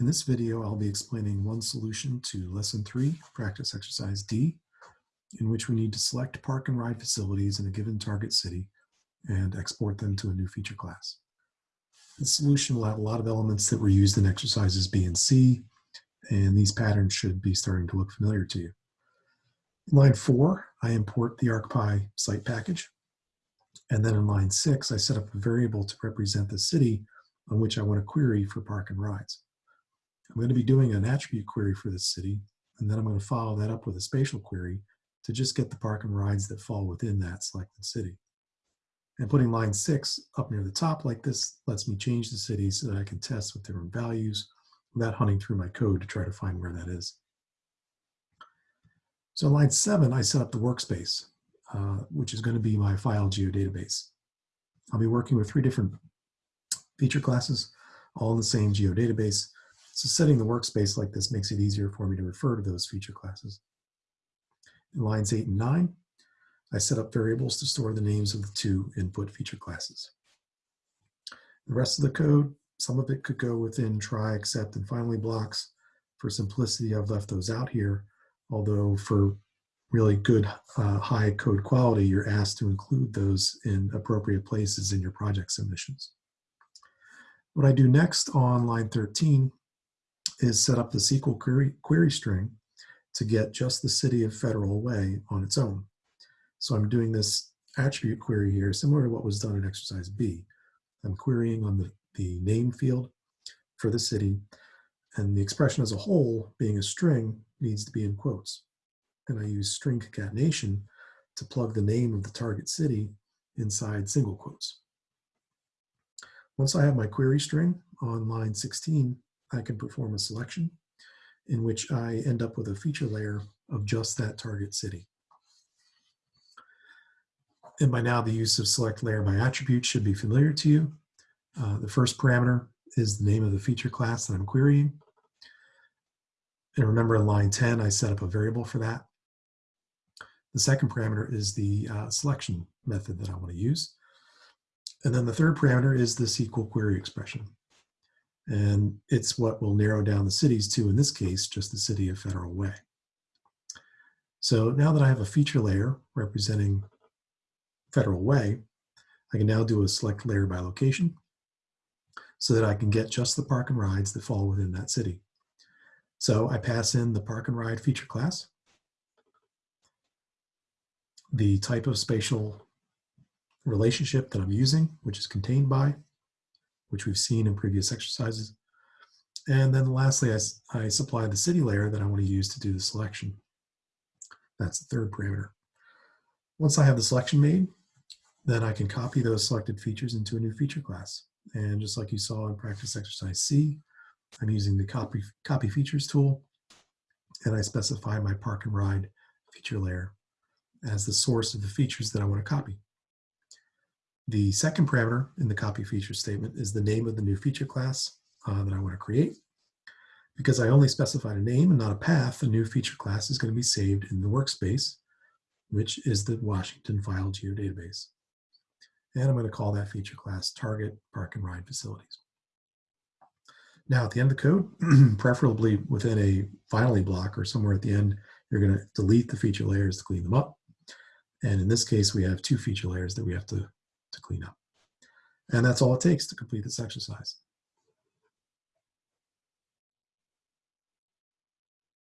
In this video, I'll be explaining one solution to Lesson 3, Practice Exercise D, in which we need to select park and ride facilities in a given target city and export them to a new feature class. This solution will have a lot of elements that were used in exercises B and C, and these patterns should be starting to look familiar to you. In line 4, I import the ArcPy site package. And then in line 6, I set up a variable to represent the city on which I want to query for park and rides. I'm going to be doing an attribute query for this city, and then I'm going to follow that up with a spatial query to just get the park and rides that fall within that selected city. And putting line six up near the top like this lets me change the city so that I can test with different values without hunting through my code to try to find where that is. So line seven, I set up the workspace, uh, which is going to be my file geodatabase. I'll be working with three different feature classes, all in the same geodatabase, so setting the workspace like this makes it easier for me to refer to those feature classes. In lines eight and nine, I set up variables to store the names of the two input feature classes. The rest of the code, some of it could go within try, except, and finally blocks. For simplicity, I've left those out here, although for really good uh, high code quality, you're asked to include those in appropriate places in your project submissions. What I do next on line 13 is set up the SQL query, query string to get just the city of Federal Way on its own. So I'm doing this attribute query here, similar to what was done in exercise B. I'm querying on the, the name field for the city, and the expression as a whole, being a string, needs to be in quotes. And I use string concatenation to plug the name of the target city inside single quotes. Once I have my query string on line 16, I can perform a selection in which I end up with a feature layer of just that target city. And by now the use of select layer by attribute should be familiar to you. Uh, the first parameter is the name of the feature class that I'm querying. And remember in line 10, I set up a variable for that. The second parameter is the uh, selection method that I want to use. And then the third parameter is the SQL query expression. And it's what will narrow down the cities to, in this case, just the city of Federal Way. So now that I have a feature layer representing Federal Way, I can now do a select layer by location so that I can get just the park and rides that fall within that city. So I pass in the park and ride feature class, the type of spatial relationship that I'm using, which is contained by, which we've seen in previous exercises. And then lastly, I, I supply the city layer that I want to use to do the selection. That's the third parameter. Once I have the selection made, then I can copy those selected features into a new feature class. And just like you saw in practice exercise C, I'm using the copy, copy features tool, and I specify my park and ride feature layer as the source of the features that I want to copy. The second parameter in the copy feature statement is the name of the new feature class uh, that I want to create. Because I only specified a name and not a path, the new feature class is going to be saved in the workspace, which is the Washington File Geodatabase. And I'm going to call that feature class Target Park and Ride Facilities. Now at the end of the code, preferably within a finally block or somewhere at the end, you're going to delete the feature layers to clean them up. And in this case, we have two feature layers that we have to to clean up. And that's all it takes to complete this exercise.